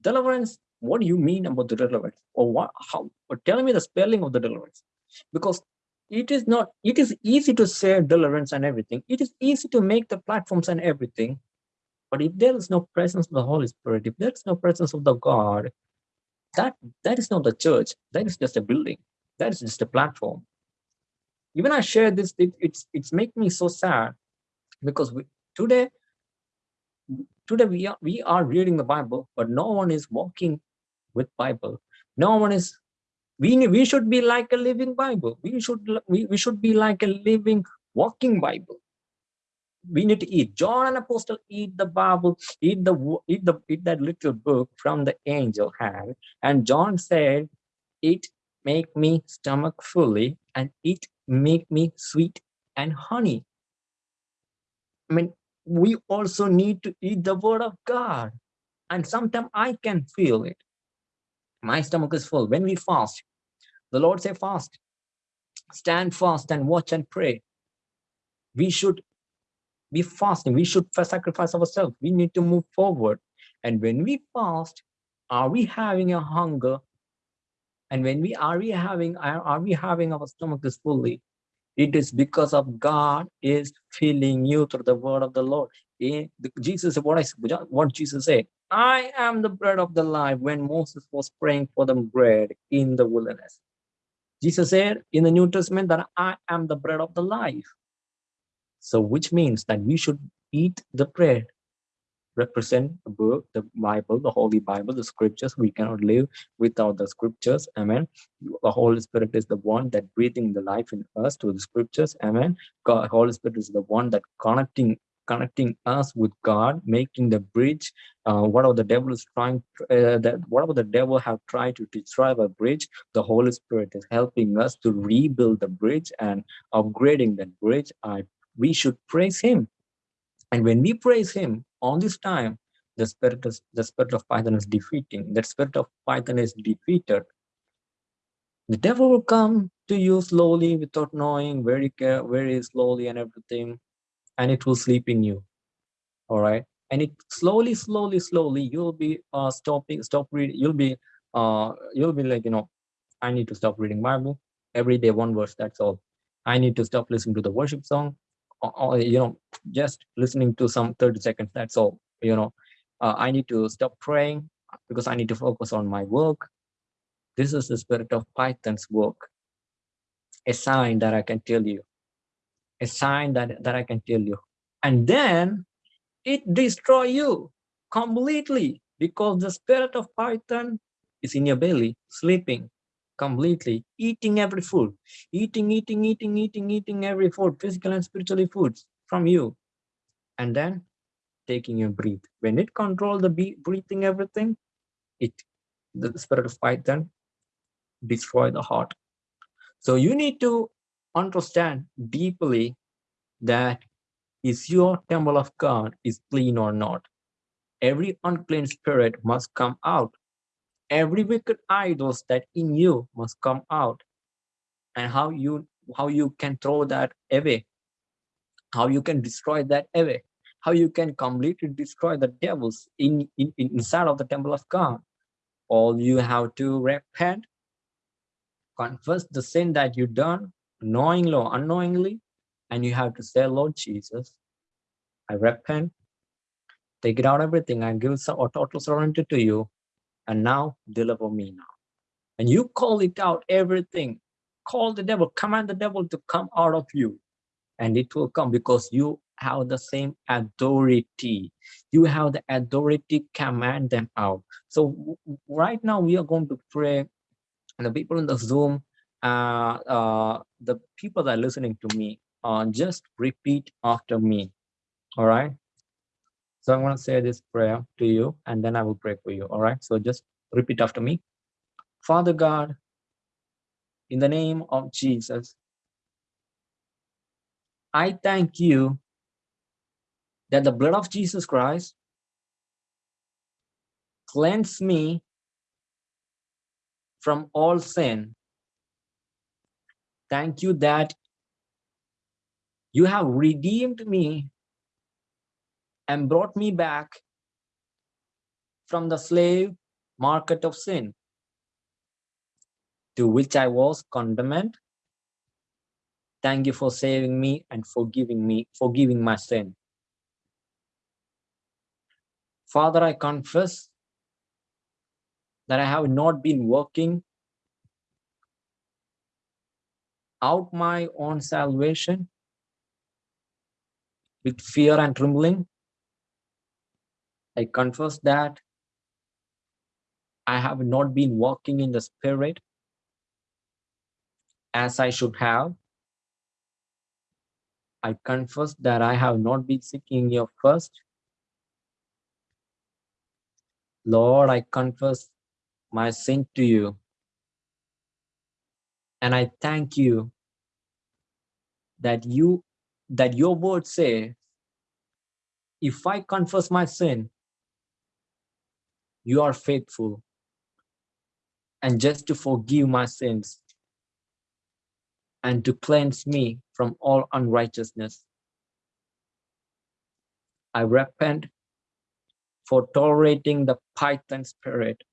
Deliverance, what do you mean about the deliverance? Or what how or tell me the spelling of the deliverance. Because it is not, it is easy to say deliverance and everything. It is easy to make the platforms and everything. But if there is no presence of the Holy Spirit, if there is no presence of the God, that that is not the church. That is just a building. That is just a platform. Even I share this, it, it's it's making me so sad because we, today today we are we are reading the Bible, but no one is walking with Bible. No one is We, we should be like a living Bible. We should, we, we should be like a living, walking Bible. We need to eat. John and Apostle eat the Bible, eat the eat the eat that little book from the angel hand. And John said, "It make me stomach fully, and it make me sweet and honey." I mean, we also need to eat the word of God. And sometimes I can feel it. My stomach is full. When we fast, the Lord say fast, stand fast and watch and pray. We should be fasting. We should sacrifice ourselves. We need to move forward. And when we fast, are we having a hunger? And when we are we having are, are we having our stomach is fully? It is because of God is filling you through the word of the Lord. In the, Jesus, what I what Jesus said, I am the bread of the life when Moses was praying for the bread in the wilderness. Jesus said in the New Testament that I am the bread of the life. So which means that we should eat the bread represent the book, the Bible, the Holy Bible, the scriptures. We cannot live without the scriptures. Amen. The Holy Spirit is the one that breathing the life in us to the scriptures. Amen. God, Holy Spirit is the one that connecting connecting us with God, making the bridge. Uh, whatever the devil is trying, uh, that whatever the devil have tried to destroy the bridge, the Holy Spirit is helping us to rebuild the bridge and upgrading that bridge. I, we should praise Him, and when we praise Him, all this time, the spirit of, the spirit of Python is defeating. That spirit of Python is defeated. The devil will come to you slowly without knowing, very care, very slowly and everything, and it will sleep in you. All right. And it slowly, slowly, slowly, you'll be uh stopping, stop reading, you'll be uh you'll be like, you know, I need to stop reading Bible every day, one verse, that's all. I need to stop listening to the worship song you know just listening to some 30 seconds that's all you know. Uh, i need to stop praying because i need to focus on my work. This is the spirit of python's work. A sign that i can tell you. A sign that that i can tell you. And then it destroy you completely because the spirit of python is in your belly sleeping completely eating every food eating eating eating eating eating every food physical and spiritually foods from you. And then taking your breath. When it control the breathing everything it the spirit of python destroy the heart. So you need to understand deeply that is your temple of god is clean or not. Every unclean spirit must come out every wicked idols that in you must come out. And how you how you can throw that away. How you can destroy that away. How you can completely destroy the devils in, in, inside of the temple of god. All you have to repent. Confess the sin that you done knowingly or unknowingly. And you have to say lord jesus i repent. Take it out everything. And give a total surrender to you and now deliver me now. And you call it out everything. Call the devil, command the devil to come out of you. And it will come because you have the same authority. You have the authority command them out. So right now we are going to pray and the people in the Zoom, uh, uh, the people that are listening to me, uh, just repeat after me. All right. So I'm going to say this prayer to you and then I will pray for you. All right. So just repeat after me. Father God, in the name of Jesus, I thank you that the blood of Jesus Christ cleanse me from all sin. Thank you that you have redeemed me and brought me back from the slave market of sin to which I was condemned. Thank you for saving me and forgiving me, forgiving my sin. Father, I confess that I have not been working out my own salvation with fear and trembling. I confess that I have not been walking in the spirit as I should have. I confess that I have not been seeking your first. Lord, I confess my sin to you. And I thank you that you that your word say, if I confess my sin, you are faithful and just to forgive my sins and to cleanse me from all unrighteousness. I repent for tolerating the python spirit.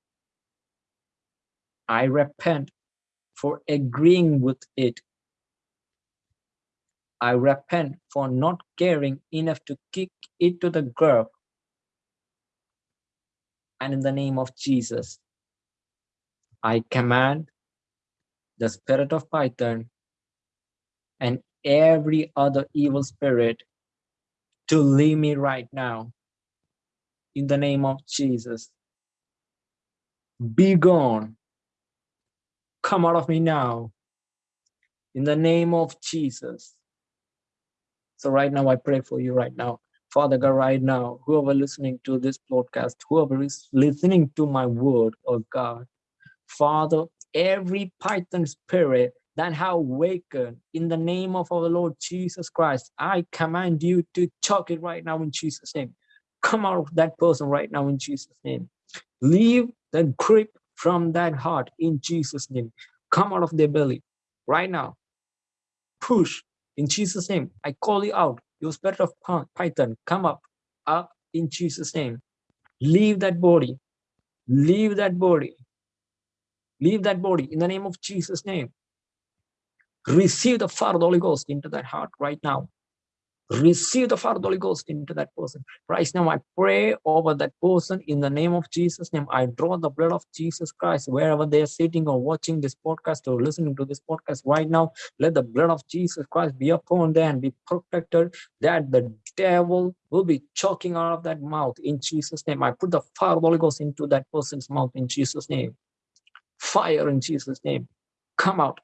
I repent for agreeing with it. I repent for not caring enough to kick it to the curb. And in the name of Jesus, I command the spirit of Python and every other evil spirit to leave me right now. In the name of Jesus. Be gone. Come out of me now. In the name of Jesus. So right now, I pray for you right now. Father God, right now, whoever listening to this podcast, whoever is listening to my word, oh God, Father, every python spirit that have awakened in the name of our Lord Jesus Christ, I command you to choke it right now in Jesus' name. Come out of that person right now in Jesus' name. Leave the grip from that heart in Jesus' name. Come out of their belly right now. Push in Jesus' name. I call you out. Your spirit of python, come up, up in Jesus' name. Leave that body. Leave that body. Leave that body in the name of Jesus' name. Receive the fire of the Holy Ghost into that heart right now. Receive the of the Holy Ghost into that person. Right now, I pray over that person in the name of Jesus' name. I draw the blood of Jesus Christ wherever they are sitting or watching this podcast or listening to this podcast right now. Let the blood of Jesus Christ be upon them and be protected that the devil will be choking out of that mouth in Jesus' name. I put the of the Holy Ghost into that person's mouth in Jesus' name. Fire in Jesus' name. Come out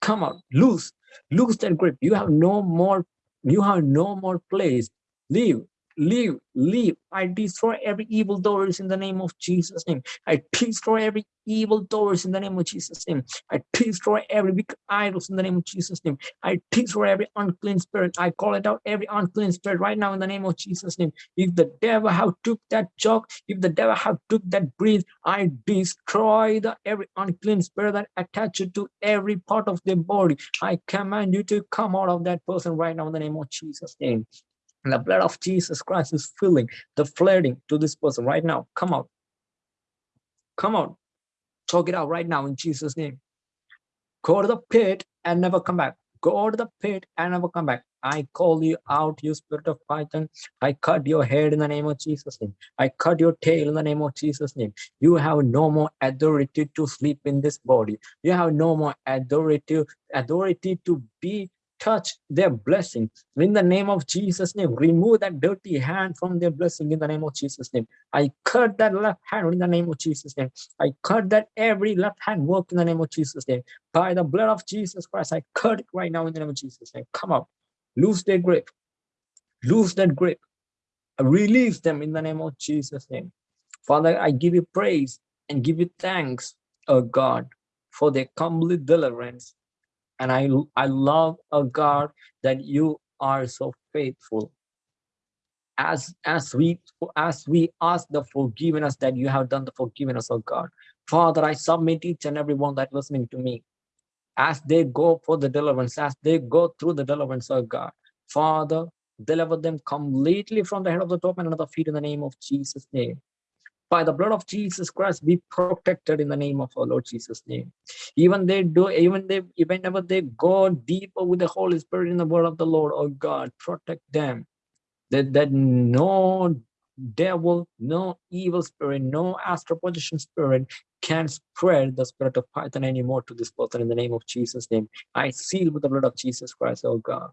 come out, Loose lose that grip. You have no more, you have no more place. Leave, leave, leave. I destroy every evil doors in the name of Jesus' name. I destroy every evil doors in the name of Jesus' name. I destroy every big idols in the name of Jesus' name. I destroy every unclean spirit. I call it out every unclean spirit right now in the name of Jesus' name. If the devil have took that chalk, if the devil have took that breeze, I destroy the every unclean spirit that attached to every part of their body. I command you to come out of that person right now in the name of Jesus' name. And the blood of Jesus Christ is filling the flooding to this person right now. Come out. Come out. Talk it out right now in Jesus' name. Go to the pit and never come back. Go to the pit and never come back. I call you out, you spirit of python. I cut your head in the name of Jesus' name. I cut your tail in the name of Jesus' name. You have no more authority to sleep in this body. You have no more authority, authority to be touch their blessing in the name of Jesus name remove that dirty hand from their blessing in the name of Jesus name. I cut that left hand in the name of Jesus name. I cut that every left hand work in the name of Jesus name. By the blood of Jesus Christ I cut it right now in the name of Jesus name. Come up lose their grip. Lose that grip. Release them in the name of Jesus name. Father I give you praise and give you thanks oh God for their complete deliverance and I, I love, a God, that you are so faithful. As, as we as we ask the forgiveness that you have done the forgiveness of God. Father, I submit each and every one that listening to me as they go for the deliverance, as they go through the deliverance of God. Father, deliver them completely from the head of the top and the feet in the name of Jesus' name by the blood of Jesus Christ, be protected in the name of our Lord Jesus' name. Even they do, even they, whenever they go deeper with the Holy Spirit in the word of the Lord, oh God, protect them. That, that no devil, no evil spirit, no astral projection spirit can spread the spirit of Python anymore to this person in the name of Jesus' name. I seal with the blood of Jesus Christ, oh God.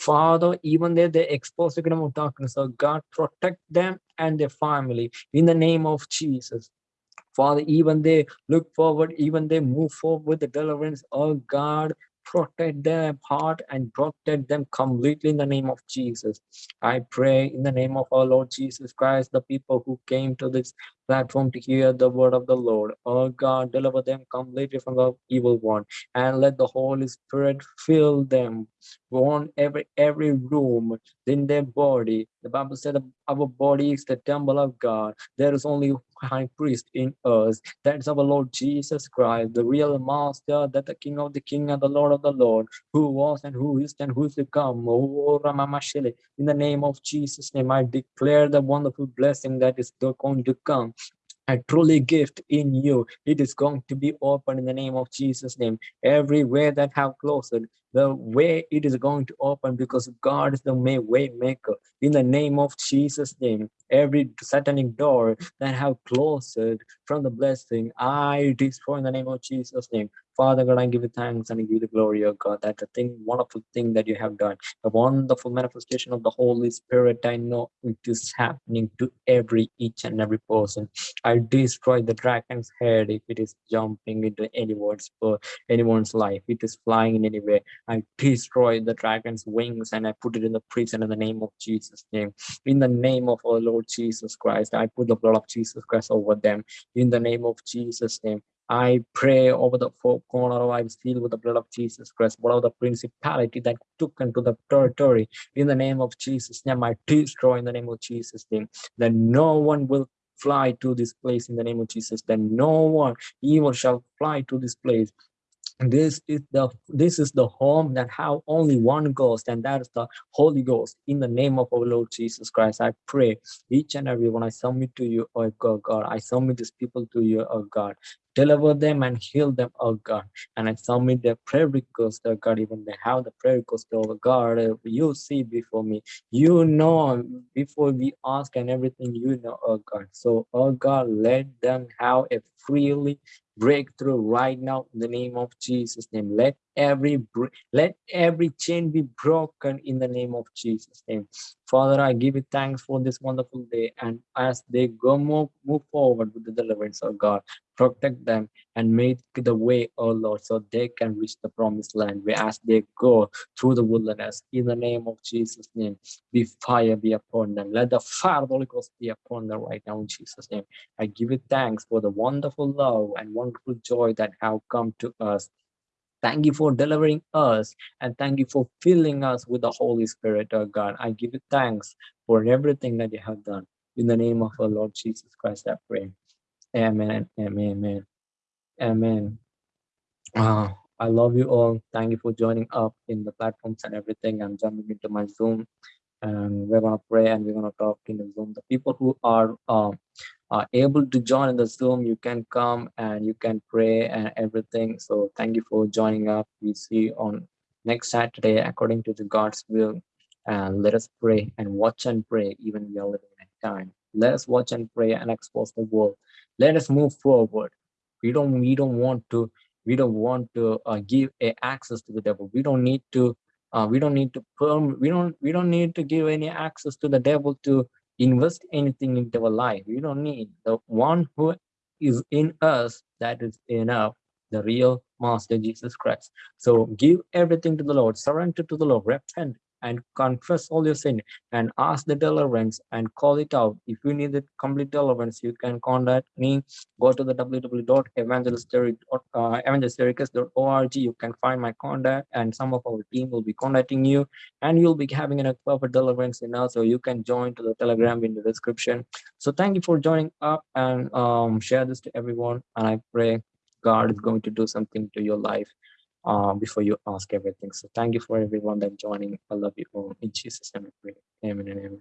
Father, even though they expose the kingdom of darkness, so God, protect them and their family in the name of Jesus. Father, even they look forward, even they move forward with the deliverance. Oh God, protect their heart and protect them completely in the name of Jesus. I pray in the name of our Lord Jesus Christ, the people who came to this platform to hear the word of the Lord. Oh God, deliver them completely from the evil one and let the Holy Spirit fill them on every every room in their body. The Bible said our body is the temple of God. There is only high priest in us. That's our Lord Jesus Christ, the real master, that the King of the King and the Lord of the Lord, who was and who is and who is to come. Oh. In the name of Jesus' name, I declare the wonderful blessing that is going to come a truly gift in you. It is going to be open in the name of Jesus' name. Every way that have closed, the way it is going to open because God is the way maker. In the name of Jesus' name, every satanic door that have closed from the blessing, I destroy in the name of Jesus' name. Father God, I give you thanks and I give you the glory, of God. That the thing, wonderful thing that you have done, the wonderful manifestation of the Holy Spirit. I know it is happening to every each and every person. I destroy the dragon's head if it is jumping into anyone's uh, anyone's life. It is flying in any way. I destroy the dragon's wings and I put it in the prison in the name of Jesus' name. In the name of our Lord Jesus Christ, I put the blood of Jesus Christ over them. In the name of Jesus' name. I pray over the four corner, of I seal with the blood of Jesus Christ, whatever the principality that took into the territory, in the name of Jesus' name, I destroy in the name of Jesus' name, that no one will fly to this place in the name of Jesus, that no one evil shall fly to this place this is the this is the home that have only one ghost and that is the holy ghost. In the name of our lord jesus christ i pray each and every one i submit to you oh god, god. I submit these people to you oh god deliver them and heal them oh god and i submit their prayer request oh god even they have the prayer request oh god uh, you see before me you know before we ask and everything you know oh god so oh god let them have a freely breakthrough right now in the name of Jesus name. Let every let every chain be broken in the name of Jesus name. Father, I give you thanks for this wonderful day. And as they go move, move forward with the deliverance of God, protect them and make the way, oh Lord, so they can reach the promised land. We ask they go through the wilderness, in the name of Jesus' name, be fire be upon them. Let the fire of the Holy Ghost be upon them right now in Jesus' name. I give you thanks for the wonderful love and wonderful joy that have come to us. Thank you for delivering us and thank you for filling us with the Holy Spirit, oh God. I give you thanks for everything that you have done. In the name of our Lord Jesus Christ, I pray. Amen. Amen. Amen. Amen. Uh, I love you all. Thank you for joining up in the platforms and everything. I'm jumping into my Zoom and we're gonna pray and we're gonna talk in the Zoom. The people who are uh, are able to join in the Zoom, you can come and you can pray and everything. So thank you for joining up. We see you on next Saturday according to the God's will. And let us pray and watch and pray, even we are living in time. Let us watch and pray and expose the world. Let us move forward. We don't we don't want to we don't want to uh, give a access to the devil. We don't need to uh, we don't need to perm we don't we don't need to give any access to the devil to invest anything into our life. We don't need the one who is in us that is enough, the real Master Jesus Christ. So give everything to the Lord, surrender to the Lord, repent, and confess all your sin and ask the deliverance and call it out. If you need the complete deliverance, you can contact me. Go to the www.evangelisticus.org. You can find my contact and some of our team will be contacting you and you'll be having a perfect deliverance in us. So you can join to the telegram in the description. So thank you for joining up and um, share this to everyone. And I pray God is going to do something to your life uh, before you ask everything. So thank you for everyone that joining. I love you all. In Jesus' name, I pray. Amen and amen.